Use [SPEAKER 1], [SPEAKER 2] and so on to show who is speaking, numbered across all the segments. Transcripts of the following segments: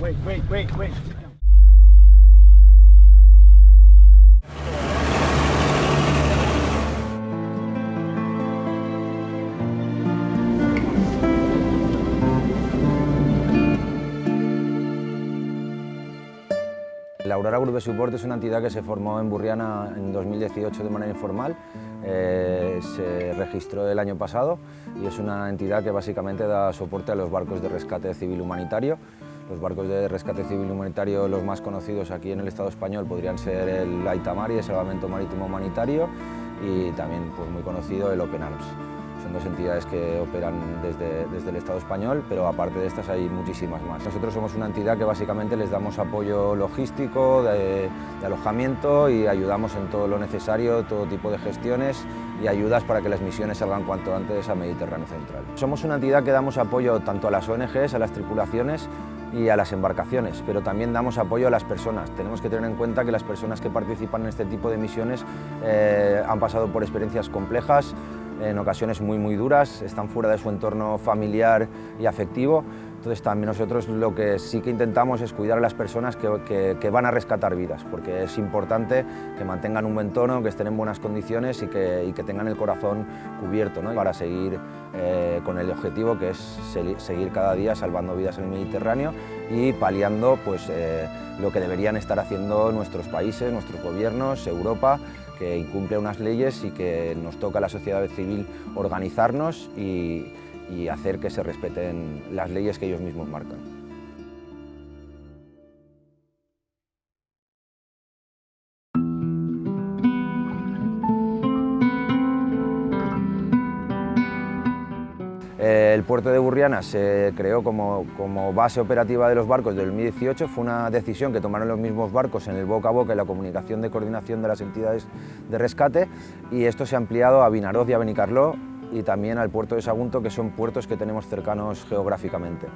[SPEAKER 1] Wait, wait.
[SPEAKER 2] La Aurora Group de Support es una entidad que se formó en Burriana en 2018 de manera informal, eh, se registró el año pasado y es una entidad que básicamente da soporte a los barcos de rescate civil humanitario. Los barcos de rescate civil humanitario, los más conocidos aquí en el Estado español, podrían ser el Aitamari, el Salvamento Marítimo Humanitario, y también pues, muy conocido el Open Arms. Son dos entidades que operan desde, desde, el Estado español, pero aparte de estas hay muchísimas más. Nosotros somos una entidad que básicamente les damos apoyo logístico, de, de alojamiento y ayudamos en todo lo necesario, todo tipo de gestiones y ayudas para que las misiones salgan cuanto antes a Mediterráneo Central. Somos una entidad que damos apoyo tanto a las ONGs, a las tripulaciones y a las embarcaciones, pero también damos apoyo a las personas. Tenemos que tener en cuenta que las personas que participan en este tipo de misiones eh, han pasado por experiencias complejas, en ocasiones muy muy duras, están fuera de su entorno familiar y afectivo, entonces también nosotros lo que sí que intentamos es cuidar a las personas que, van a rescatar vidas, porque es importante que mantengan un buen tono, que estén en buenas condiciones y que, tengan el corazón cubierto para seguir eh, con el objetivo que es seguir cada día salvando vidas en el Mediterráneo y paliando pues, eh, lo que deberían estar haciendo nuestros países, nuestros gobiernos, Europa, que incumple unas leyes y que nos toca a la sociedad civil organizarnos y, y hacer que se respeten las leyes que ellos mismos marcan. El puerto de Burriana se creó como, base operativa de los barcos del 2018, fue una decisión que tomaron los mismos barcos en el boca a boca y la comunicación de coordinación de las entidades de rescate y esto se ha ampliado a Vinaroz y a Benicarló y también al puerto de Sagunto, que son puertos que tenemos cercanos geográficamente.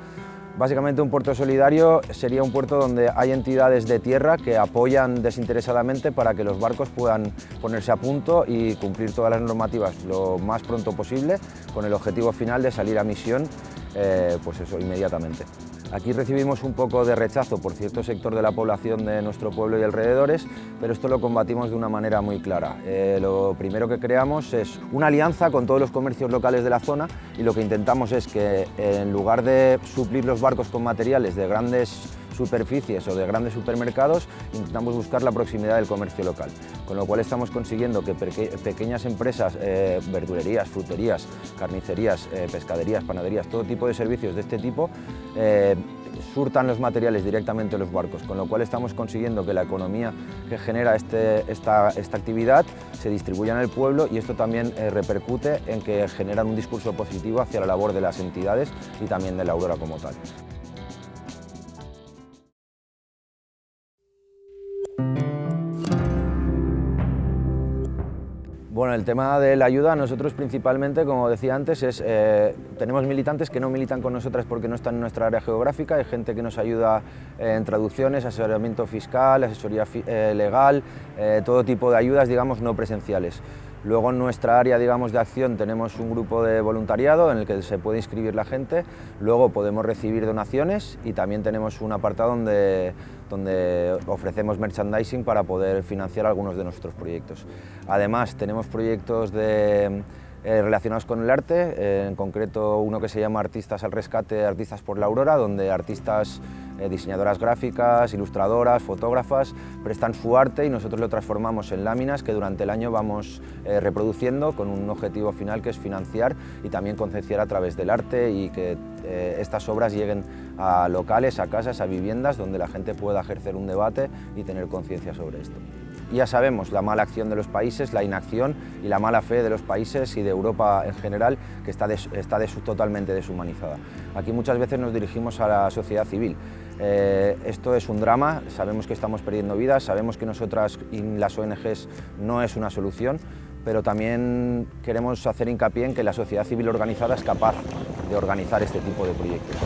[SPEAKER 2] Básicamente un puerto solidario sería un puerto donde hay entidades de tierra que apoyan desinteresadamente para que los barcos puedan ponerse a punto y cumplir todas las normativas lo más pronto posible con el objetivo final de salir a misión eh, pues eso, inmediatamente. Aquí recibimos un poco de rechazo por cierto sector de la población de nuestro pueblo y alrededores, pero esto lo combatimos de una manera muy clara. Eh, lo primero que creamos es una alianza con todos los comercios locales de la zona y lo que intentamos es que en lugar de suplir los barcos con materiales de grandes superficies o de grandes supermercados, intentamos buscar la proximidad del comercio local, con lo cual estamos consiguiendo que pequeñas empresas, eh, verdulerías, fruterías, carnicerías, eh, pescaderías, panaderías, todo tipo de servicios de este tipo, eh, surtan los materiales directamente a los barcos, con lo cual estamos consiguiendo que la economía que genera este, esta, esta, actividad se distribuya en el pueblo y esto también eh, repercute en que generan un discurso positivo hacia la labor de las entidades y también de la Aurora como tal. Bueno, el tema de la ayuda, nosotros principalmente, como decía antes, es, eh, tenemos militantes que no militan con nosotras porque no están en nuestra área geográfica, hay gente que nos ayuda eh, en traducciones, asesoramiento fiscal, asesoría eh, legal, todo tipo de ayudas, digamos, no presenciales. Luego en nuestra área digamos, de acción tenemos un grupo de voluntariado en el que se puede inscribir la gente, luego podemos recibir donaciones y también tenemos un apartado donde, donde ofrecemos merchandising para poder financiar algunos de nuestros proyectos. Además tenemos proyectos de, eh, relacionados con el arte, eh, en concreto uno que se llama Artistas al Rescate, Artistas por la Aurora, donde artistas eh, diseñadoras gráficas, ilustradoras, fotógrafas, prestan su arte y nosotros lo transformamos en láminas que durante el año vamos reproduciendo con un objetivo final que es financiar y también concienciar a través del arte y que estas obras lleguen a locales, a casas, a viviendas donde la gente pueda ejercer un debate y tener conciencia sobre esto. Ya sabemos la mala acción de los países, la inacción y la mala fe de los países y de Europa en general, que está, des, está des, totalmente deshumanizada. Aquí muchas veces nos dirigimos a la sociedad civil. Eh, esto es un drama, sabemos que estamos perdiendo vidas, sabemos que nosotras y las ONGs no es una solución, pero también queremos hacer hincapié en que la sociedad civil organizada es capaz de organizar este tipo de proyectos.